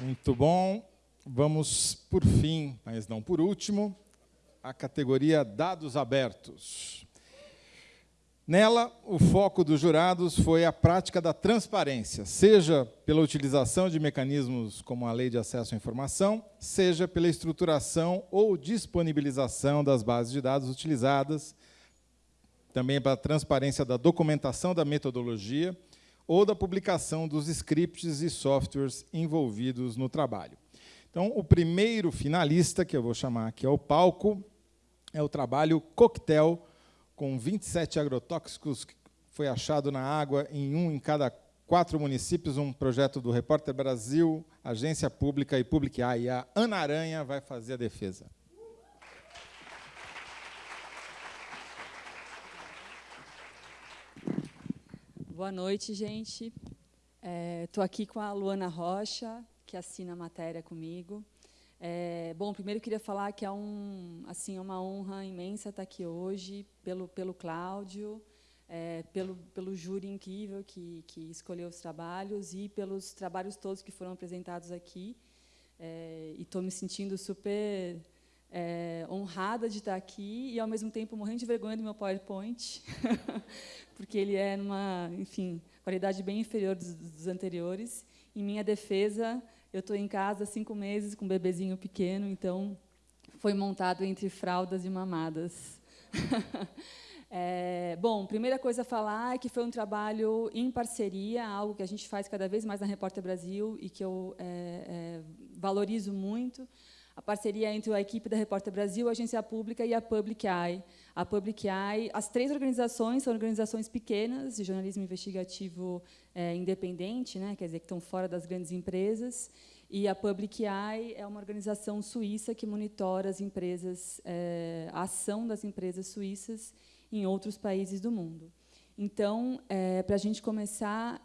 Muito bom. Vamos, por fim, mas não por último, à categoria Dados Abertos. Nela, o foco dos jurados foi a prática da transparência, seja pela utilização de mecanismos como a Lei de Acesso à Informação, seja pela estruturação ou disponibilização das bases de dados utilizadas, também pela transparência da documentação da metodologia ou da publicação dos scripts e softwares envolvidos no trabalho. Então, o primeiro finalista, que eu vou chamar aqui ao palco, é o trabalho Coquetel, com 27 agrotóxicos que foi achado na água em um em cada quatro municípios, um projeto do Repórter Brasil, Agência Pública e Publicar. E a Ana Aranha vai fazer a defesa. Boa noite, gente. Estou é, aqui com a Luana Rocha, que assina a matéria comigo. É, bom, primeiro queria falar que é um, assim, uma honra imensa estar aqui hoje, pelo, pelo Cláudio, é, pelo, pelo júri incrível que, que escolheu os trabalhos e pelos trabalhos todos que foram apresentados aqui. É, e estou me sentindo super é, honrada de estar aqui e, ao mesmo tempo, morrendo de vergonha do meu PowerPoint, porque ele é, numa, enfim, qualidade bem inferior dos, dos anteriores. Em minha defesa, eu estou em casa cinco meses com um bebezinho pequeno, então foi montado entre fraldas e mamadas. é, bom, primeira coisa a falar é que foi um trabalho em parceria, algo que a gente faz cada vez mais na Repórter Brasil e que eu é, é, valorizo muito. A parceria entre a equipe da Repórter Brasil, a Agência Pública e a Public Eye. A Public Eye, as três organizações são organizações pequenas de jornalismo investigativo é, independente, né, quer dizer, que estão fora das grandes empresas, e a Public Eye é uma organização suíça que monitora as empresas, é, a ação das empresas suíças em outros países do mundo. Então, é, para a gente começar,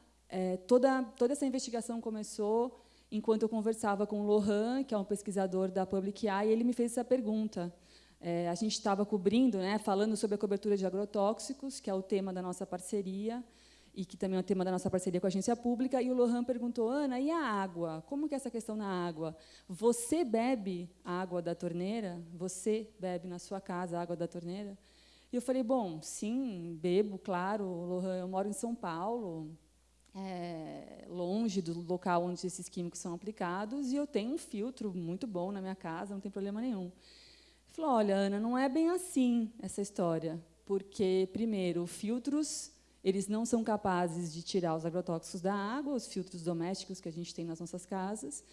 toda, toda essa investigação começou enquanto eu conversava com o Lohan, que é um pesquisador da Public Eye, ele me fez essa pergunta. É, a gente estava cobrindo, né, falando sobre a cobertura de agrotóxicos, que é o tema da nossa parceria, e que também é o tema da nossa parceria com a agência pública, e o Lohan perguntou, Ana, e a água? Como que é essa questão na água? Você bebe a água da torneira? Você bebe na sua casa a água da torneira? E eu falei, bom, sim, bebo, claro, Lohan, eu moro em São Paulo, é, longe do local onde esses químicos são aplicados, e eu tenho um filtro muito bom na minha casa, não tem problema nenhum. Ele falou, olha, Ana, não é bem assim essa história, porque, primeiro, filtros eles não são capazes de tirar os agrotóxicos da água, os filtros domésticos que a gente tem nas nossas casas,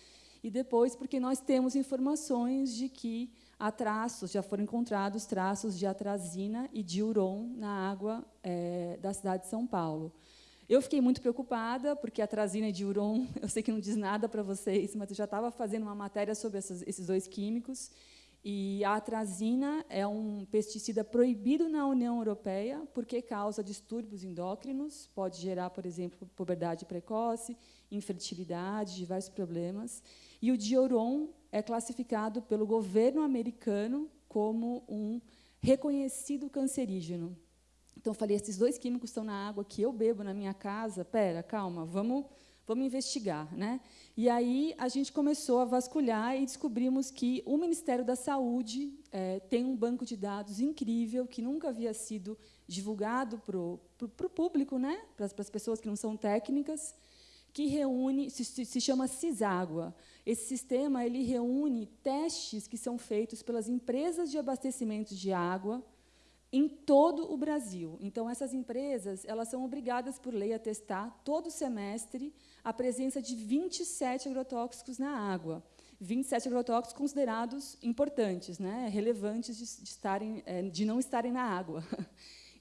e depois porque nós temos informações de que há traços, já foram encontrados traços de atrazina e de uron na água é, da cidade de São Paulo. Eu fiquei muito preocupada, porque a atrazina e diuron, eu sei que não diz nada para vocês, mas eu já estava fazendo uma matéria sobre essas, esses dois químicos, e a atrazina é um pesticida proibido na União Europeia porque causa distúrbios endócrinos, pode gerar, por exemplo, puberdade precoce, infertilidade, diversos problemas. E o dioron é classificado pelo governo americano como um reconhecido cancerígeno. Então, eu falei, esses dois químicos estão na água que eu bebo na minha casa. Pera, calma, vamos, vamos investigar. Né? E aí a gente começou a vasculhar e descobrimos que o Ministério da Saúde é, tem um banco de dados incrível que nunca havia sido divulgado para o público, né? para as pessoas que não são técnicas, que reúne, se, se chama CISÁGUA. Esse sistema ele reúne testes que são feitos pelas empresas de abastecimento de água em todo o Brasil. Então, essas empresas elas são obrigadas, por lei, a testar todo semestre a presença de 27 agrotóxicos na água. 27 agrotóxicos considerados importantes, né, relevantes de, de, estarem, é, de não estarem na água.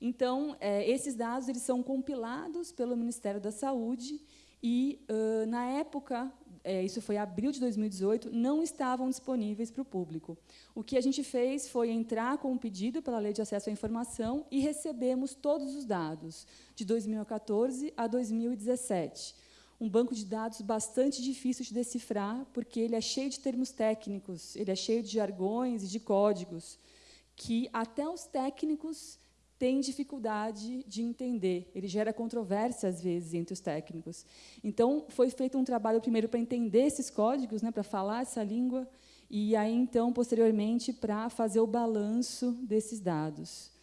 Então, é, esses dados eles são compilados pelo Ministério da Saúde e, na época, é, isso foi abril de 2018, não estavam disponíveis para o público. O que a gente fez foi entrar com um pedido pela Lei de Acesso à Informação e recebemos todos os dados, de 2014 a 2017 um banco de dados bastante difícil de decifrar, porque ele é cheio de termos técnicos, ele é cheio de jargões e de códigos, que até os técnicos tem dificuldade de entender, ele gera controvérsia, às vezes, entre os técnicos. Então, foi feito um trabalho, primeiro, para entender esses códigos, né, para falar essa língua, e aí, então, posteriormente, para fazer o balanço desses dados.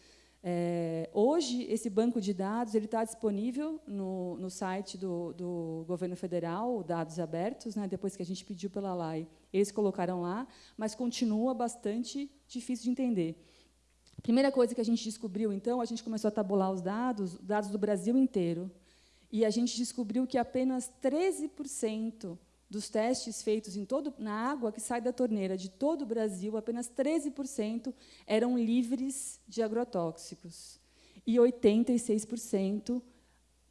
É, hoje, esse banco de dados ele está disponível no, no site do, do, governo federal, dados abertos, né, depois que a gente pediu pela LAI, eles colocaram lá, mas continua bastante difícil de entender. Primeira coisa que a gente descobriu, então, a gente começou a tabular os dados, dados do Brasil inteiro, e a gente descobriu que apenas 13% dos testes feitos em todo, na água que sai da torneira de todo o Brasil, apenas 13% eram livres de agrotóxicos. E 86%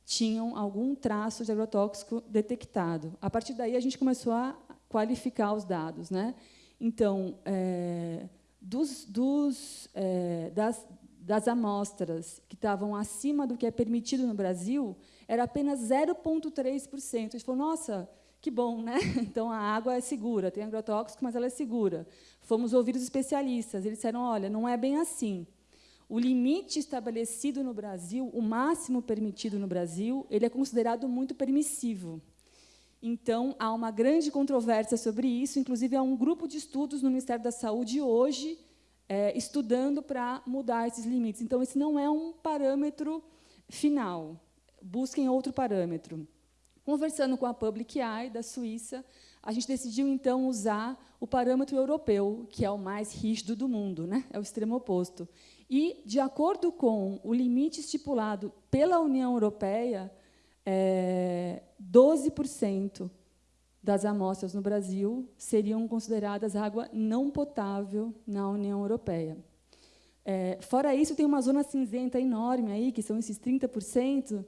tinham algum traço de agrotóxico detectado. A partir daí, a gente começou a qualificar os dados. Né? Então, é, dos, dos, é, das, das amostras que estavam acima do que é permitido no Brasil, era apenas 0,3%. A gente falou, nossa, que bom, né? Então a água é segura, tem agrotóxico, mas ela é segura. Fomos ouvir os especialistas, eles disseram: olha, não é bem assim. O limite estabelecido no Brasil, o máximo permitido no Brasil, ele é considerado muito permissivo. Então, há uma grande controvérsia sobre isso, inclusive há um grupo de estudos no Ministério da Saúde hoje é, estudando para mudar esses limites. Então, esse não é um parâmetro final. Busquem outro parâmetro. Conversando com a Public Eye, da Suíça, a gente decidiu, então, usar o parâmetro europeu, que é o mais rígido do mundo, né? é o extremo oposto. E, de acordo com o limite estipulado pela União Europeia, é, 12% das amostras no Brasil seriam consideradas água não potável na União Europeia. É, fora isso, tem uma zona cinzenta enorme aí, que são esses 30%,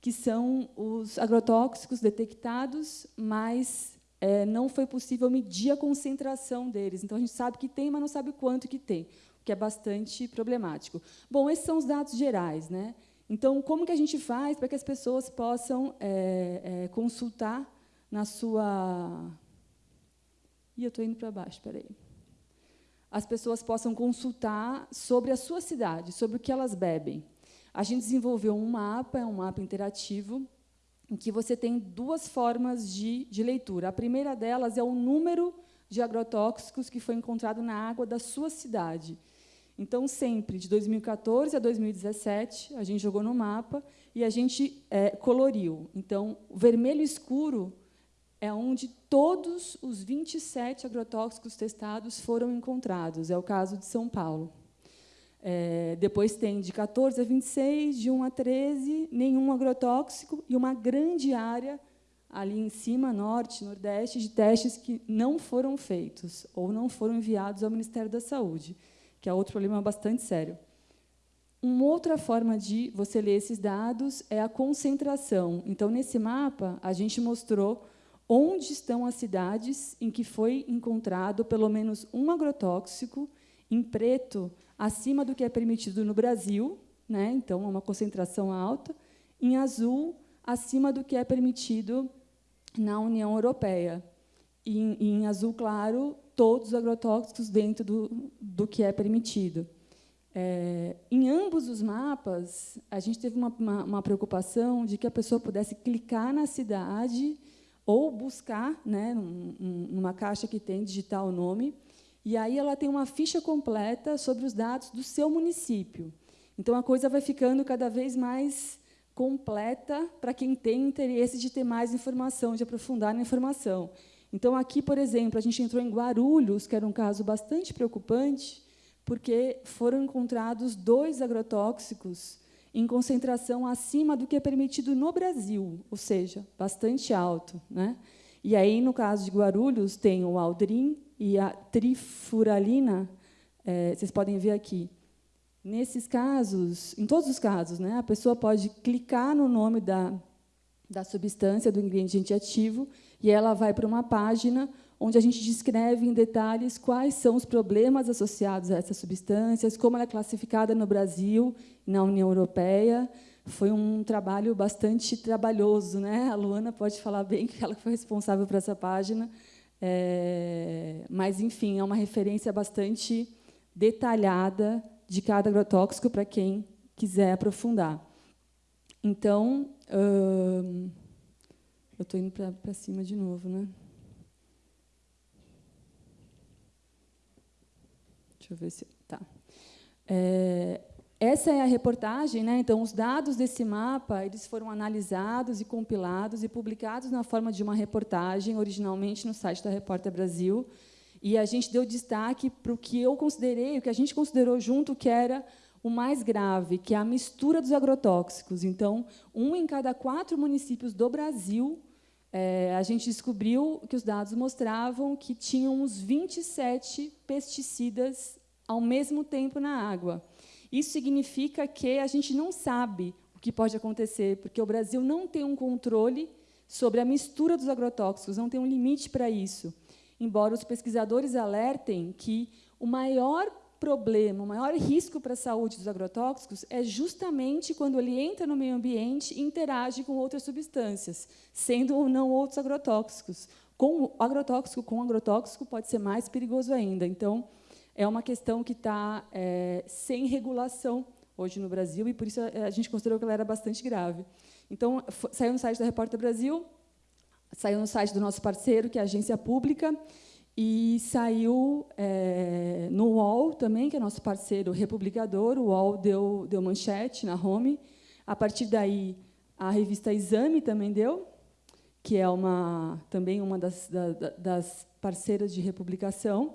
que são os agrotóxicos detectados, mas é, não foi possível medir a concentração deles. Então, a gente sabe que tem, mas não sabe quanto que tem, o que é bastante problemático. Bom, esses são os dados gerais. Né? Então, como que a gente faz para que as pessoas possam é, é, consultar na sua... Ih, eu estou indo para baixo, espera aí. As pessoas possam consultar sobre a sua cidade, sobre o que elas bebem. A gente desenvolveu um mapa, é um mapa interativo, em que você tem duas formas de, de leitura. A primeira delas é o número de agrotóxicos que foi encontrado na água da sua cidade. Então, sempre, de 2014 a 2017, a gente jogou no mapa e a gente é, coloriu. Então, o vermelho escuro é onde todos os 27 agrotóxicos testados foram encontrados. É o caso de São Paulo. É, depois tem de 14 a 26, de 1 a 13, nenhum agrotóxico e uma grande área ali em cima, norte, nordeste, de testes que não foram feitos ou não foram enviados ao Ministério da Saúde, que é outro problema bastante sério. Uma outra forma de você ler esses dados é a concentração. Então, nesse mapa, a gente mostrou onde estão as cidades em que foi encontrado pelo menos um agrotóxico, em preto, acima do que é permitido no Brasil, né? então, uma concentração alta, em azul, acima do que é permitido na União Europeia. E em, em azul claro, todos os agrotóxicos dentro do, do que é permitido. É, em ambos os mapas, a gente teve uma, uma, uma, preocupação de que a pessoa pudesse clicar na cidade ou buscar, né, numa caixa que tem, digitar o nome, e aí ela tem uma ficha completa sobre os dados do seu município. Então, a coisa vai ficando cada vez mais completa para quem tem interesse de ter mais informação, de aprofundar na informação. Então, aqui, por exemplo, a gente entrou em Guarulhos, que era um caso bastante preocupante, porque foram encontrados dois agrotóxicos em concentração acima do que é permitido no Brasil, ou seja, bastante alto. Né? E aí, no caso de Guarulhos, tem o Aldrin e a trifuralina, é, vocês podem ver aqui. Nesses casos, em todos os casos, né, a pessoa pode clicar no nome da, da substância, do ingrediente ativo, e ela vai para uma página onde a gente descreve em detalhes quais são os problemas associados a essas substâncias, como ela é classificada no Brasil na União Europeia. Foi um trabalho bastante trabalhoso. Né? A Luana pode falar bem que ela foi responsável por essa página, é, mas, enfim, é uma referência bastante detalhada de cada agrotóxico para quem quiser aprofundar. Então, eu estou indo para cima de novo, né? Deixa eu ver se... Tá. É, essa é a reportagem, né? Então, os dados desse mapa eles foram analisados e compilados e publicados na forma de uma reportagem, originalmente no site da Repórter Brasil. E a gente deu destaque para o que eu considerei, o que a gente considerou junto que era o mais grave, que é a mistura dos agrotóxicos. Então, um em cada quatro municípios do Brasil, é, a gente descobriu que os dados mostravam que tinham uns 27 pesticidas ao mesmo tempo na água. Isso significa que a gente não sabe o que pode acontecer, porque o Brasil não tem um controle sobre a mistura dos agrotóxicos, não tem um limite para isso. Embora os pesquisadores alertem que o maior problema, o maior risco para a saúde dos agrotóxicos é justamente quando ele entra no meio ambiente e interage com outras substâncias, sendo ou não outros agrotóxicos. Com agrotóxico com agrotóxico pode ser mais perigoso ainda. Então, é uma questão que está é, sem regulação hoje no Brasil e por isso a gente considerou que ela era bastante grave. Então, saiu no site da Repórter Brasil, saiu no site do nosso parceiro, que é a agência pública, e saiu é, no UOL também, que é nosso parceiro republicador. O UOL deu, deu manchete na home. A partir daí, a revista Exame também deu, que é uma, também uma das, da, das parceiras de republicação.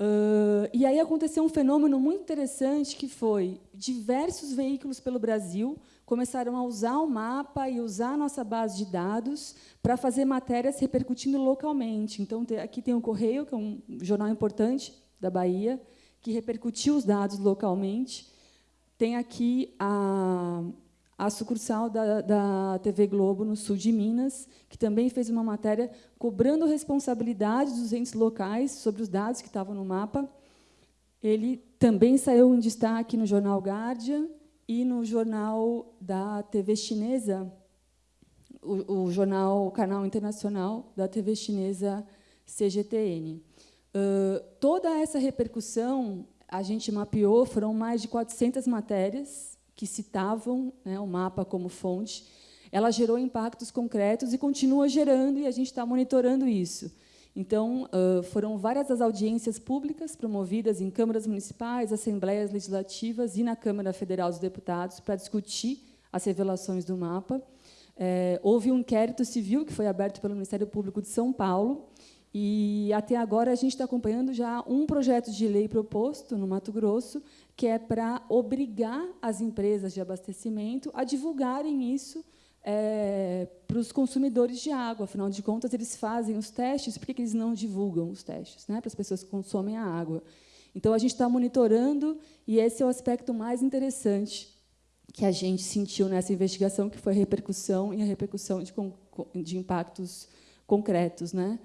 Uh, e aí aconteceu um fenômeno muito interessante, que foi diversos veículos pelo Brasil começaram a usar o mapa e usar a nossa base de dados para fazer matérias repercutindo localmente. Então, aqui tem o Correio, que é um jornal importante da Bahia, que repercutiu os dados localmente. Tem aqui a, a sucursal da, da TV Globo, no sul de Minas, que também fez uma matéria cobrando responsabilidade dos entes locais sobre os dados que estavam no mapa. Ele também saiu em destaque no jornal Guardian, e no jornal da TV chinesa, o, o jornal, o canal internacional da TV chinesa CGTN. Uh, toda essa repercussão a gente mapeou, foram mais de 400 matérias que citavam né, o mapa como fonte. Ela gerou impactos concretos e continua gerando, e a gente está monitorando isso. Então, foram várias as audiências públicas promovidas em câmaras municipais, assembleias legislativas e na Câmara Federal dos Deputados para discutir as revelações do mapa. É, houve um inquérito civil que foi aberto pelo Ministério Público de São Paulo, e, até agora, a gente está acompanhando já um projeto de lei proposto no Mato Grosso, que é para obrigar as empresas de abastecimento a divulgarem isso é, para os consumidores de água. Afinal de contas, eles fazem os testes, por que eles não divulgam os testes né, para as pessoas que consomem a água? Então, a gente está monitorando, e esse é o aspecto mais interessante que a gente sentiu nessa investigação, que foi a repercussão e a repercussão de, de impactos concretos. Né?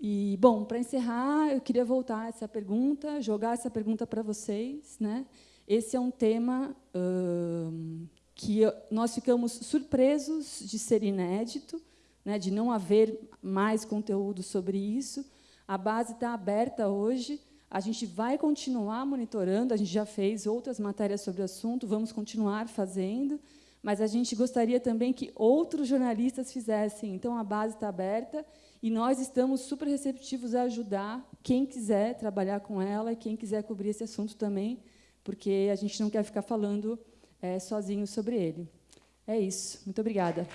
E, bom, para encerrar, eu queria voltar essa pergunta, jogar essa pergunta para vocês. Né? Esse é um tema que nós ficamos surpresos de ser inédito, né, de não haver mais conteúdo sobre isso. A base está aberta hoje, a gente vai continuar monitorando, a gente já fez outras matérias sobre o assunto, vamos continuar fazendo, mas a gente gostaria também que outros jornalistas fizessem. Então, a base está aberta. E nós estamos super receptivos a ajudar quem quiser trabalhar com ela e quem quiser cobrir esse assunto também, porque a gente não quer ficar falando é, sozinho sobre ele. É isso. Muito obrigada.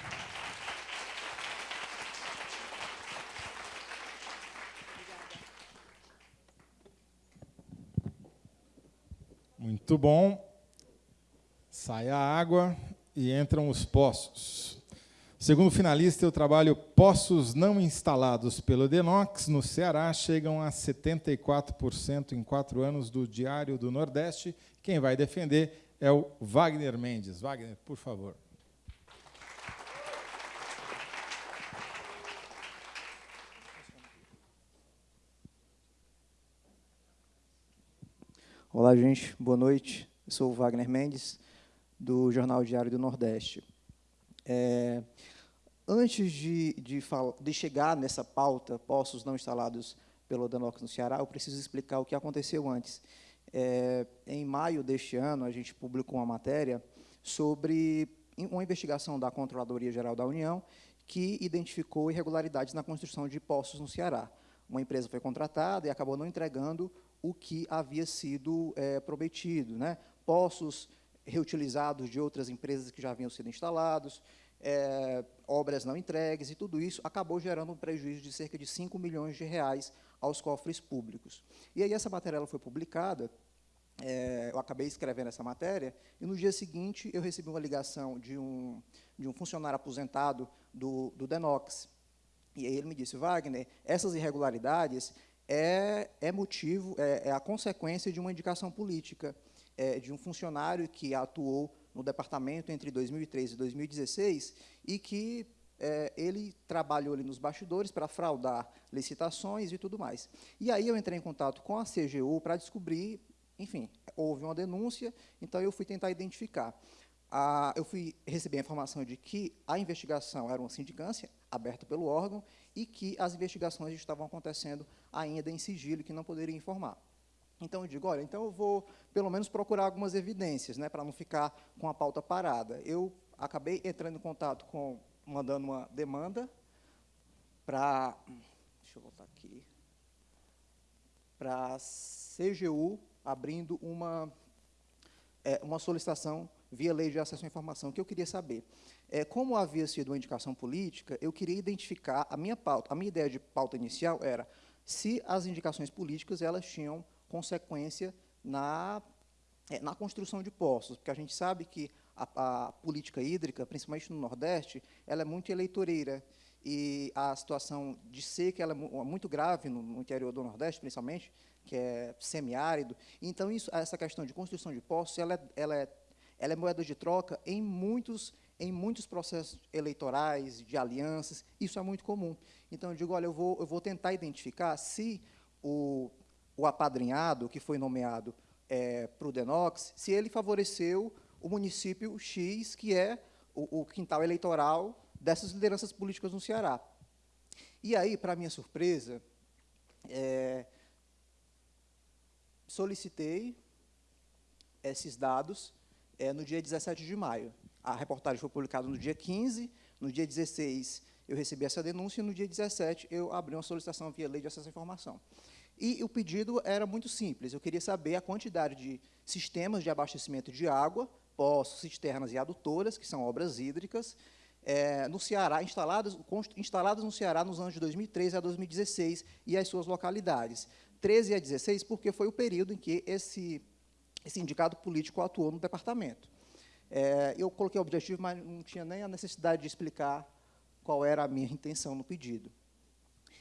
Muito bom. Sai a água e entram os poços. Segundo finalista, o trabalho Poços não instalados pelo Denox no Ceará chegam a 74% em quatro anos do Diário do Nordeste. Quem vai defender é o Wagner Mendes. Wagner, por favor. Olá, gente. Boa noite. Eu sou o Wagner Mendes, do Jornal Diário do Nordeste. É, antes de, de, de, chegar nessa pauta, postos não instalados pelo Danox no Ceará, eu preciso explicar o que aconteceu antes. É, em maio deste ano, a gente publicou uma matéria sobre uma investigação da Controladoria Geral da União que identificou irregularidades na construção de postos no Ceará. Uma empresa foi contratada e acabou não entregando o que havia sido é, prometido. Né? Postos reutilizados de outras empresas que já haviam sido instalados, é, obras não entregues, e tudo isso acabou gerando um prejuízo de cerca de 5 milhões de reais aos cofres públicos. E aí essa matéria foi publicada, é, eu acabei escrevendo essa matéria, e no dia seguinte eu recebi uma ligação de um, de um funcionário aposentado do, do Denox. E aí ele me disse, Wagner, essas irregularidades é, é motivo, é, é a consequência de uma indicação política, é, de um funcionário que atuou no departamento entre 2013 e 2016 e que é, ele trabalhou ali nos bastidores para fraudar licitações e tudo mais. E aí eu entrei em contato com a CGU para descobrir, enfim, houve uma denúncia, então eu fui tentar identificar. Eu fui receber a informação de que a investigação era uma sindicância aberta pelo órgão e que as investigações estavam acontecendo ainda em sigilo, que não poderia informar. Então, eu digo, olha, então eu vou, pelo menos, procurar algumas evidências, né, para não ficar com a pauta parada. Eu acabei entrando em contato com, mandando uma demanda para, deixa eu voltar aqui, para a CGU, abrindo uma, é, uma solicitação via lei de acesso à informação. O que eu queria saber? É, como havia sido uma indicação política, eu queria identificar, a minha pauta, a minha ideia de pauta inicial era se as indicações políticas elas tinham consequência na, é, na construção de postos, porque a gente sabe que a, a, política hídrica, principalmente no Nordeste, ela é muito eleitoreira, e a situação de seca ela é muito grave no, interior do Nordeste, principalmente, que é semiárido. Então, isso, essa questão de construção de postos, ela é, ela é, ela é moeda de troca em muitos, em muitos processos eleitorais, de alianças, isso é muito comum. Então, eu digo, olha, eu vou, eu vou tentar identificar se o o apadrinhado que foi nomeado é, para o Denox, se ele favoreceu o município X, que é o, o quintal eleitoral dessas lideranças políticas no Ceará. E aí, para minha surpresa, é, solicitei esses dados é, no dia 17 de maio. A reportagem foi publicada no dia 15, no dia 16 eu recebi essa denúncia, e no dia 17 eu abri uma solicitação via lei de acesso à informação. E o pedido era muito simples, eu queria saber a quantidade de sistemas de abastecimento de água, poços, cisternas e adutoras, que são obras hídricas, é, no Ceará, instaladas, instaladas no Ceará nos anos de 2013 a 2016 e as suas localidades. 13 a 16, porque foi o período em que esse, esse indicado político atuou no departamento. É, eu coloquei o objetivo, mas não tinha nem a necessidade de explicar qual era a minha intenção no pedido.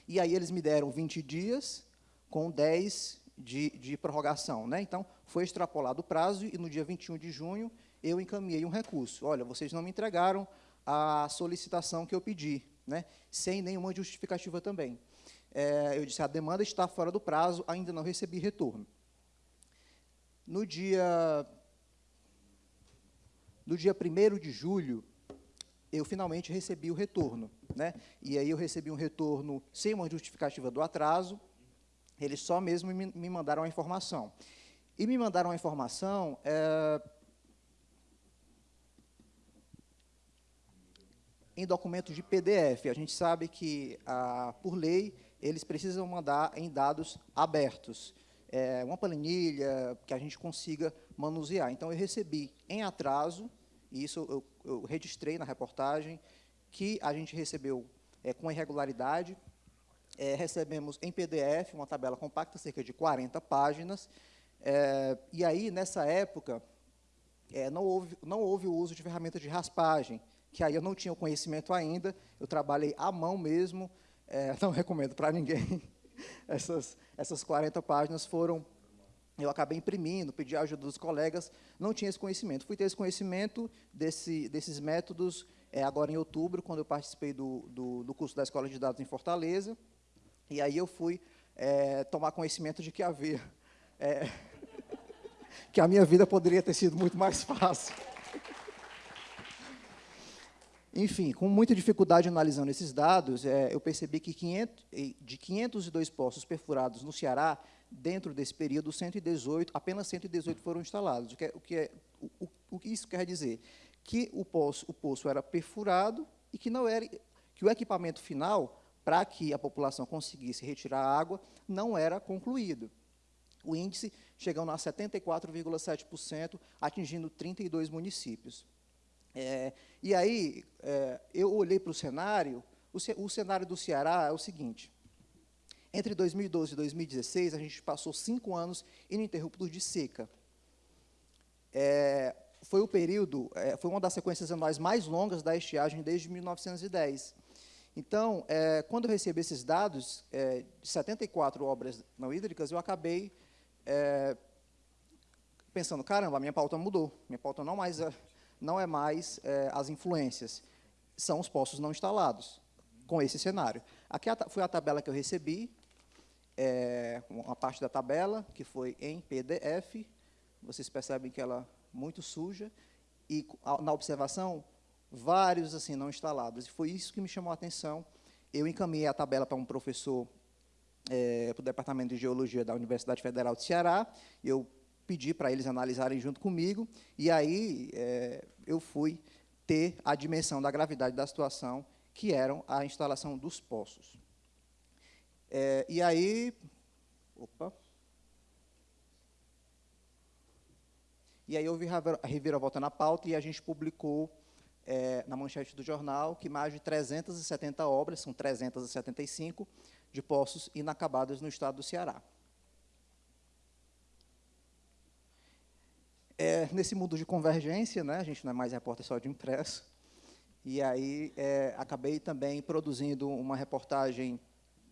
E aí eles me deram 20 dias, com 10 de, de prorrogação. Né? Então, foi extrapolado o prazo e, no dia 21 de junho, eu encaminhei um recurso. Olha, vocês não me entregaram a solicitação que eu pedi, né? sem nenhuma justificativa também. É, eu disse, a demanda está fora do prazo, ainda não recebi retorno. No dia, no dia 1 de julho, eu finalmente recebi o retorno. Né? E aí eu recebi um retorno sem uma justificativa do atraso, eles só mesmo me, me mandaram a informação. E me mandaram a informação é, em documentos de PDF. A gente sabe que, a, por lei, eles precisam mandar em dados abertos. É, uma planilha que a gente consiga manusear. Então, eu recebi em atraso, e isso eu, eu registrei na reportagem, que a gente recebeu é, com irregularidade, é, recebemos em PDF uma tabela compacta, cerca de 40 páginas, é, e aí, nessa época, é, não, houve, não houve o uso de ferramentas de raspagem, que aí eu não tinha o conhecimento ainda, eu trabalhei à mão mesmo, é, não recomendo para ninguém. Essas, essas 40 páginas foram, eu acabei imprimindo, pedi a ajuda dos colegas, não tinha esse conhecimento. Fui ter esse conhecimento desse, desses métodos é, agora em outubro, quando eu participei do, do, do curso da Escola de Dados em Fortaleza, e aí eu fui é, tomar conhecimento de que havia, é, que a minha vida poderia ter sido muito mais fácil. Enfim, com muita dificuldade analisando esses dados, é, eu percebi que 500, de 502 poços perfurados no Ceará, dentro desse período, 118, apenas 118 foram instalados. O que, é, o que, é, o, o que isso quer dizer? Que o poço, o poço era perfurado e que não era que o equipamento final para que a população conseguisse retirar a água não era concluído. O índice chegando a 74,7%, atingindo 32 municípios. É, e aí, é, eu olhei para o cenário, o cenário do Ceará é o seguinte, entre 2012 e 2016, a gente passou cinco anos ininterruptos de seca. É, foi o período, é, foi uma das sequências anuais mais longas da estiagem desde 1910. Então, é, quando eu recebi esses dados, é, de 74 obras não hídricas, eu acabei é, pensando, caramba, a minha pauta mudou, minha pauta não, mais, é, não é mais é, as influências, são os postos não instalados, com esse cenário. Aqui foi a tabela que eu recebi, é, uma parte da tabela, que foi em PDF, vocês percebem que ela é muito suja, e na observação, vários assim não instalados. E foi isso que me chamou a atenção. Eu encaminhei a tabela para um professor é, para o Departamento de Geologia da Universidade Federal de Ceará, eu pedi para eles analisarem junto comigo, e aí é, eu fui ter a dimensão da gravidade da situação, que eram a instalação dos poços. É, e aí, opa, e aí houve a reviravolta na pauta e a gente publicou é, na manchete do jornal que mais de 370 obras, são 375, de poços inacabados no estado do Ceará. É, nesse mundo de convergência, né, a gente não é mais repórter só de impresso, e aí é, acabei também produzindo uma reportagem.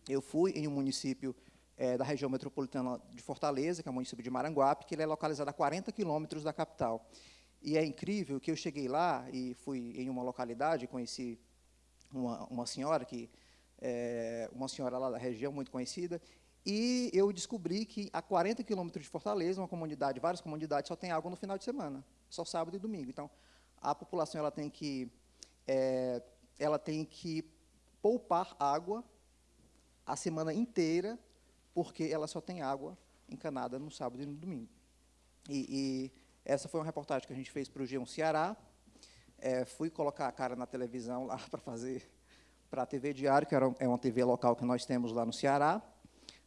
Eu fui em um município é, da região metropolitana de Fortaleza, que é o município de Maranguape, que ele é localizado a 40 quilômetros da capital. E é incrível que eu cheguei lá e fui em uma localidade, conheci uma, uma senhora que é, uma senhora lá da região, muito conhecida, e eu descobri que a 40 quilômetros de Fortaleza, uma comunidade, várias comunidades, só tem água no final de semana, só sábado e domingo. Então, a população ela tem que, é, ela tem que poupar água a semana inteira, porque ela só tem água encanada no sábado e no domingo. E, e essa foi uma reportagem que a gente fez para o G1 Ceará. É, fui colocar a cara na televisão lá para fazer para a TV Diário, que é uma TV local que nós temos lá no Ceará.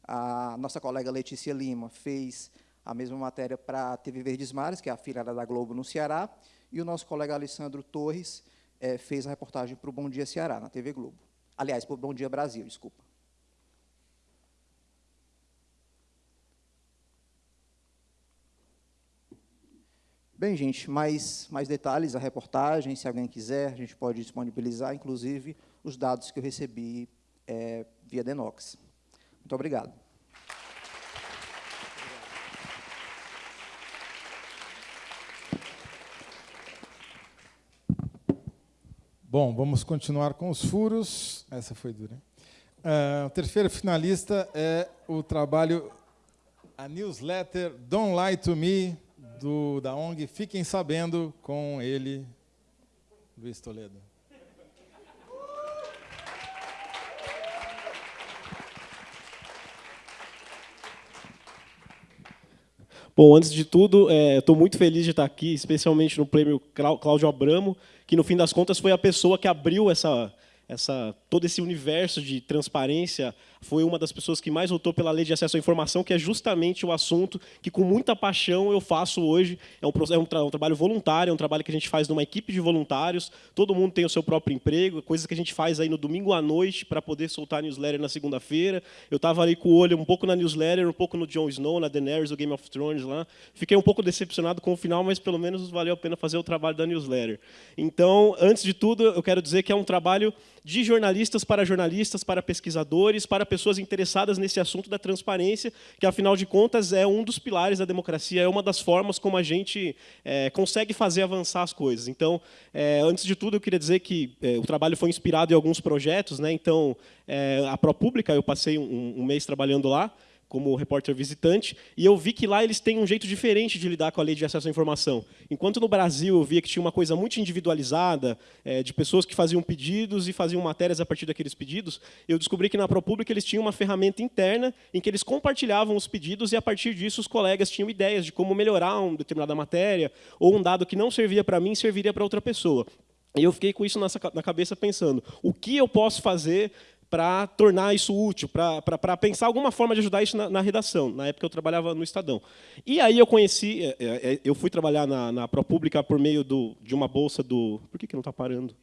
A nossa colega Letícia Lima fez a mesma matéria para a TV Verdes Mares, que é a filhada da Globo no Ceará, e o nosso colega Alessandro Torres é, fez a reportagem para o Bom Dia Ceará, na TV Globo. Aliás, para o Bom Dia Brasil, desculpa. Bem, gente, mais, mais detalhes, a reportagem, se alguém quiser, a gente pode disponibilizar, inclusive, os dados que eu recebi é, via Denox. Muito obrigado. Bom, vamos continuar com os furos. Essa foi dura. Uh, o terceiro finalista é o trabalho, a newsletter Don't Lie to Me, do, da ONG Fiquem Sabendo, com ele, Luiz Toledo. Bom, antes de tudo, estou é, muito feliz de estar aqui, especialmente no prêmio Cláudio Abramo, que, no fim das contas, foi a pessoa que abriu essa, essa, todo esse universo de transparência foi uma das pessoas que mais lutou pela lei de acesso à informação, que é justamente o assunto que, com muita paixão, eu faço hoje. É um, é um, tra um, trabalho voluntário, é um trabalho que a gente faz numa equipe de voluntários, todo mundo tem o seu próprio emprego, coisas que a gente faz aí no domingo à noite para poder soltar a newsletter na segunda-feira. Eu estava ali com o olho um pouco na newsletter, um pouco no Jon Snow, na Daenerys, o Game of Thrones lá. Fiquei um pouco decepcionado com o final, mas pelo menos valeu a pena fazer o trabalho da newsletter. Então, antes de tudo, eu quero dizer que é um trabalho de jornalistas para jornalistas, para pesquisadores, para pessoas interessadas nesse assunto da transparência, que, afinal de contas, é um dos pilares da democracia, é uma das formas como a gente é, consegue fazer avançar as coisas. Então, é, antes de tudo, eu queria dizer que é, o trabalho foi inspirado em alguns projetos. Né? Então, é, a ProPública, eu passei um, um mês trabalhando lá, como repórter visitante, e eu vi que lá eles têm um jeito diferente de lidar com a lei de acesso à informação. Enquanto no Brasil eu via que tinha uma coisa muito individualizada, é, de pessoas que faziam pedidos e faziam matérias a partir daqueles pedidos, eu descobri que na ProPublica eles tinham uma ferramenta interna em que eles compartilhavam os pedidos e, a partir disso, os colegas tinham ideias de como melhorar uma determinada matéria, ou um dado que não servia para mim, serviria para outra pessoa. E eu fiquei com isso na cabeça pensando, o que eu posso fazer para tornar isso útil, para pensar alguma forma de ajudar isso na, na, redação. Na época eu trabalhava no Estadão. E aí eu conheci, é, é, é eu fui trabalhar na, na por meio do, de uma bolsa do... Por que, que não está parando?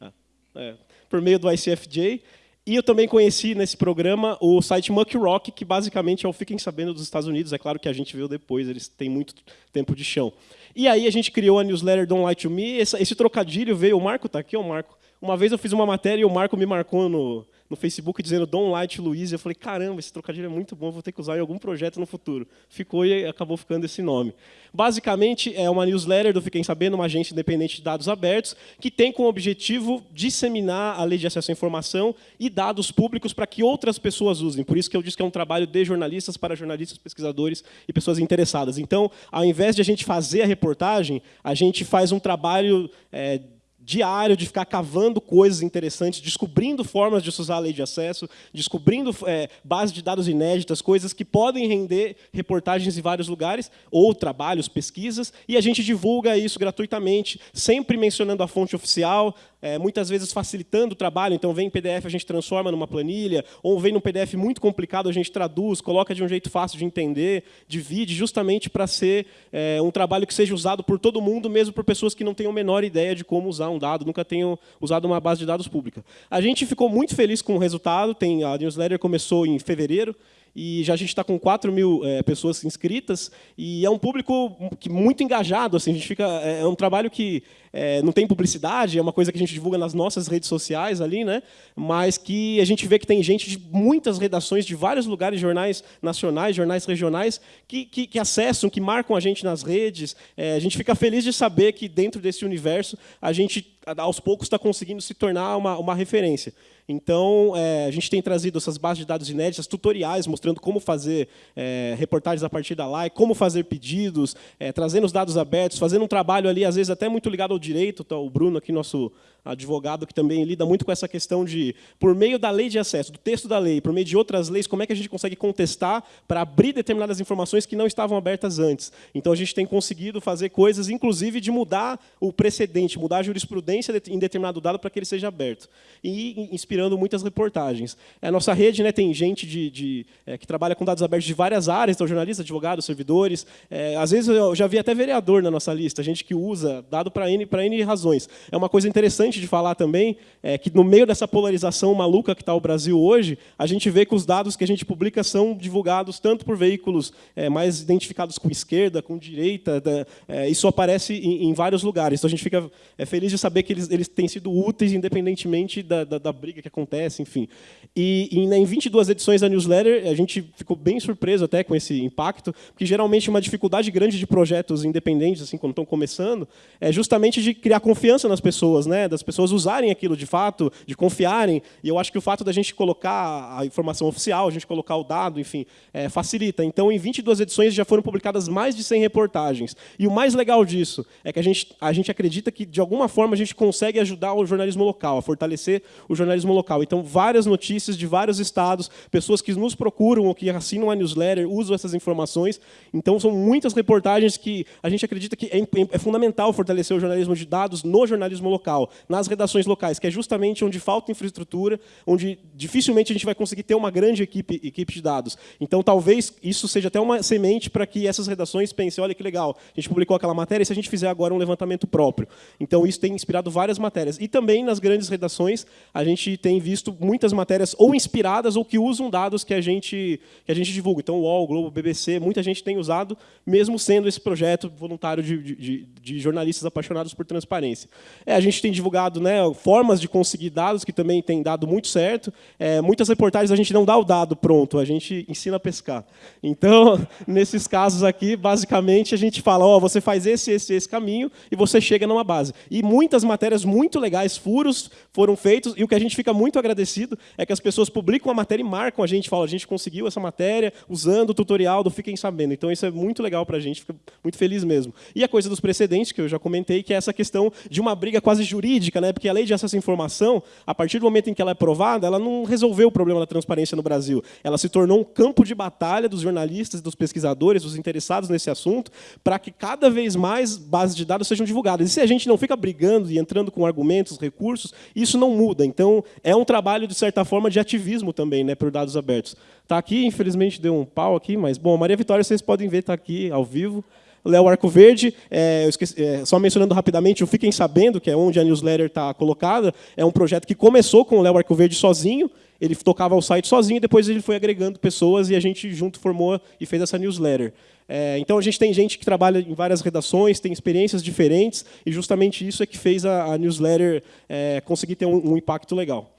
Ah, é, por meio do ICFJ. E eu também conheci nesse programa o site Muck Rock, que basicamente é o Fiquem Sabendo dos Estados Unidos. É claro que a gente viu depois, eles têm muito tempo de chão. E aí a gente criou a newsletter Don't Lie to Me. Esse, esse trocadilho veio, o Marco está aqui, o Marco. Uma vez eu fiz uma matéria e o Marco me marcou no, no Facebook dizendo Dom Light Luiz. Eu falei, caramba, esse trocadilho é muito bom, vou ter que usar em algum projeto no futuro. Ficou e acabou ficando esse nome. Basicamente, é uma newsletter do Fiquem Sabendo, uma agência independente de dados abertos, que tem como objetivo disseminar a lei de acesso à informação e dados públicos para que outras pessoas usem. Por isso que eu disse que é um trabalho de jornalistas para jornalistas, pesquisadores e pessoas interessadas. Então, ao invés de a gente fazer a reportagem, a gente faz um trabalho é, diário de ficar cavando coisas interessantes, descobrindo formas de usar a lei de acesso, descobrindo é, bases de dados inéditas, coisas que podem render reportagens em vários lugares, ou trabalhos, pesquisas, e a gente divulga isso gratuitamente, sempre mencionando a fonte oficial, é, muitas vezes facilitando o trabalho, então vem em PDF, a gente transforma numa planilha, ou vem num PDF muito complicado, a gente traduz, coloca de um jeito fácil de entender, divide, justamente para ser é, um trabalho que seja usado por todo mundo, mesmo por pessoas que não tenham a menor ideia de como usar um dado, nunca tenham usado uma base de dados pública. A gente ficou muito feliz com o resultado, tem, a newsletter começou em fevereiro, e já a gente está com 4 mil é, pessoas inscritas, e é um público muito engajado. Assim, a gente fica, é, é um trabalho que é, não tem publicidade, é uma coisa que a gente divulga nas nossas redes sociais ali, né? mas que a gente vê que tem gente de muitas redações, de vários lugares, jornais nacionais, jornais regionais, que, que, que acessam, que marcam a gente nas redes. A gente fica feliz de saber que, dentro desse universo, a gente, aos poucos, está conseguindo se tornar uma, uma referência. Então, é, a gente tem trazido essas bases de dados inéditas, tutoriais mostrando como fazer é, reportagens a partir da live, como fazer pedidos, é, trazendo os dados abertos, fazendo um trabalho ali, às vezes, até muito ligado ao direito. Tá, o Bruno, aqui, nosso advogado, que também lida muito com essa questão de, por meio da lei de acesso, do texto da lei, por meio de outras leis, como é que a gente consegue contestar para abrir determinadas informações que não estavam abertas antes. Então, a gente tem conseguido fazer coisas, inclusive, de mudar o precedente, mudar a jurisprudência em determinado dado para que ele seja aberto. E inspirando muitas reportagens. A nossa rede né, tem gente de, de é, que trabalha com dados abertos de várias áreas, então jornalistas, advogados, servidores. É, às vezes eu já vi até vereador na nossa lista, gente que usa dado para N, N razões. É uma coisa interessante de falar também, é, que no meio dessa polarização maluca que está o Brasil hoje, a gente vê que os dados que a gente publica são divulgados tanto por veículos é, mais identificados com esquerda, com direita, da, é, isso aparece em, em, vários lugares. Então a gente fica é, feliz de saber que eles, eles têm sido úteis, independentemente da, da, da briga que acontece, enfim. E, e em 22 edições da newsletter, a gente ficou bem surpreso até com esse impacto, porque geralmente uma dificuldade grande de projetos independentes, assim, quando estão começando, é justamente de criar confiança nas pessoas, né? das pessoas usarem aquilo de fato, de confiarem. E eu acho que o fato da gente colocar a informação oficial, a gente colocar o dado, enfim, é, facilita. Então, em 22 edições já foram publicadas mais de 100 reportagens. E o mais legal disso é que a gente, a gente acredita que, de alguma forma, a gente consegue ajudar o jornalismo local, a fortalecer o jornalismo local. Então, várias notícias de vários estados, pessoas que nos procuram ou que assinam a newsletter, usam essas informações. Então, são muitas reportagens que a gente acredita que é, é fundamental fortalecer o jornalismo de dados no jornalismo local, nas redações locais, que é justamente onde falta infraestrutura, onde dificilmente a gente vai conseguir ter uma grande equipe, equipe de dados. Então, talvez isso seja até uma semente para que essas redações pensem, olha que legal, a gente publicou aquela matéria, e se a gente fizer agora um levantamento próprio? Então, isso tem inspirado várias matérias. E também nas grandes redações, a gente tem visto muitas matérias ou inspiradas ou que usam dados que a gente, que a gente divulga. Então, o UOL, o Globo, BBC, muita gente tem usado, mesmo sendo esse projeto voluntário de, de, de jornalistas apaixonados por transparência. É, a gente tem divulgado procurado né, formas de conseguir dados, que também tem dado muito certo. É, muitas reportagens a gente não dá o dado pronto, a gente ensina a pescar. Então, nesses casos aqui, basicamente, a gente fala, ó, você faz esse, esse, esse caminho e você chega numa base. E muitas matérias muito legais, furos, foram feitos, e o que a gente fica muito agradecido é que as pessoas publicam a matéria e marcam a gente, falam, a gente conseguiu essa matéria usando o tutorial do Fiquem Sabendo. Então, isso é muito legal para a gente, fica muito feliz mesmo. E a coisa dos precedentes, que eu já comentei, que é essa questão de uma briga quase jurídica, né? porque a lei de acesso à informação, a partir do momento em que ela é aprovada, ela não resolveu o problema da transparência no Brasil. Ela se tornou um campo de batalha dos jornalistas, dos pesquisadores, dos interessados nesse assunto, para que cada vez mais bases de dados sejam divulgadas. E se a gente não fica brigando e entrando com argumentos, recursos, isso não muda. Então, é um trabalho, de certa forma, de ativismo também, né, por dados abertos. Está aqui, infelizmente deu um pau aqui, mas, bom, Maria Vitória, vocês podem ver, está aqui ao vivo. Léo Arco Verde, é, esqueci, é, só mencionando rapidamente, o Fiquem Sabendo, que é onde a newsletter está colocada, é um projeto que começou com o Léo Arco Verde sozinho, ele tocava o site sozinho, depois ele foi agregando pessoas e a gente junto formou e fez essa newsletter. É, então, a gente tem gente que trabalha em várias redações, tem experiências diferentes, e justamente isso é que fez a, a newsletter é, conseguir ter um, um impacto legal.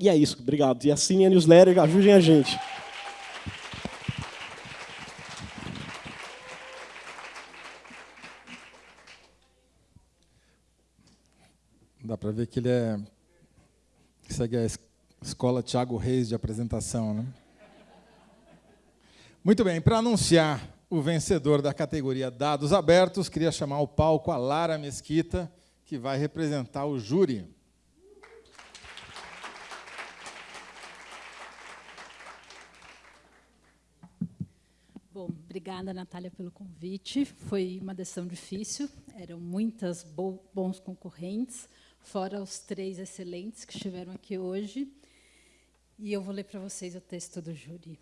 E é isso, obrigado. E assinem a newsletter, ajudem a gente. Dá para ver que ele é segue a escola Tiago Reis de apresentação, né? Muito bem, para anunciar o vencedor da categoria Dados Abertos, queria chamar ao palco a Lara Mesquita, que vai representar o júri. Bom, obrigada, Natália, pelo convite. Foi uma decisão difícil, eram muitas bons concorrentes fora os três excelentes que estiveram aqui hoje. E eu vou ler para vocês o texto do júri.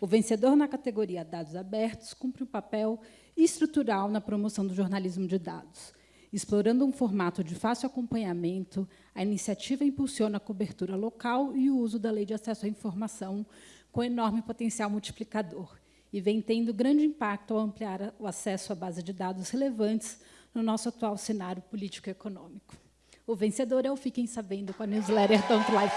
O vencedor na categoria Dados Abertos cumpre um papel estrutural na promoção do jornalismo de dados. Explorando um formato de fácil acompanhamento, a iniciativa impulsiona a cobertura local e o uso da Lei de Acesso à Informação com enorme potencial multiplicador e vem tendo grande impacto ao ampliar o acesso à base de dados relevantes no nosso atual cenário político e econômico. O vencedor é o Fiquem Sabendo com a newsletter Don't Life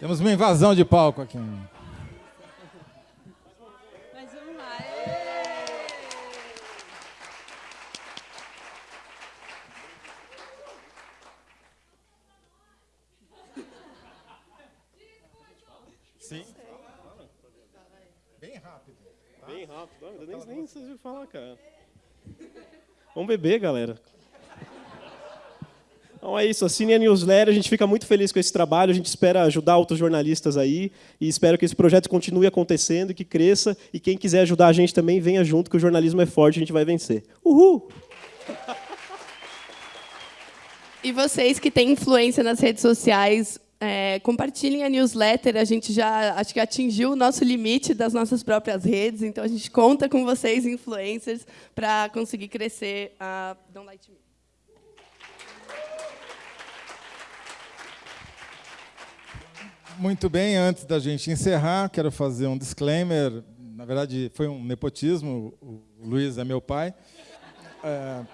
Temos uma invasão de palco aqui. nem falar, cara. Vamos beber, galera. Então é isso, assine a newsletter, a gente fica muito feliz com esse trabalho, a gente espera ajudar outros jornalistas aí, e espero que esse projeto continue acontecendo, que cresça, e quem quiser ajudar a gente também, venha junto, que o jornalismo é forte, a gente vai vencer. Uhul! E vocês que têm influência nas redes sociais, é, compartilhem a newsletter, a gente já acho que atingiu o nosso limite das nossas próprias redes, então a gente conta com vocês, influencers, para conseguir crescer a Don't Light Me. Muito bem, antes da gente encerrar, quero fazer um disclaimer. Na verdade, foi um nepotismo, o Luiz é meu pai. É,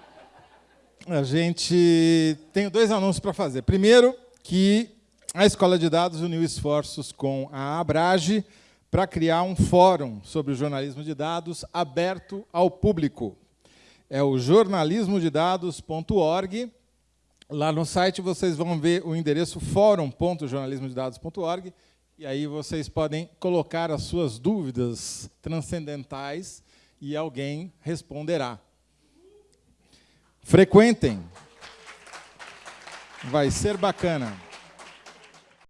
a gente tem dois anúncios para fazer. Primeiro, que a Escola de Dados uniu esforços com a Abrage para criar um fórum sobre o jornalismo de dados aberto ao público. É o jornalismodedados.org. Lá no site vocês vão ver o endereço fórum.jornalismodedados.org e aí vocês podem colocar as suas dúvidas transcendentais e alguém responderá. Frequentem. Vai ser bacana.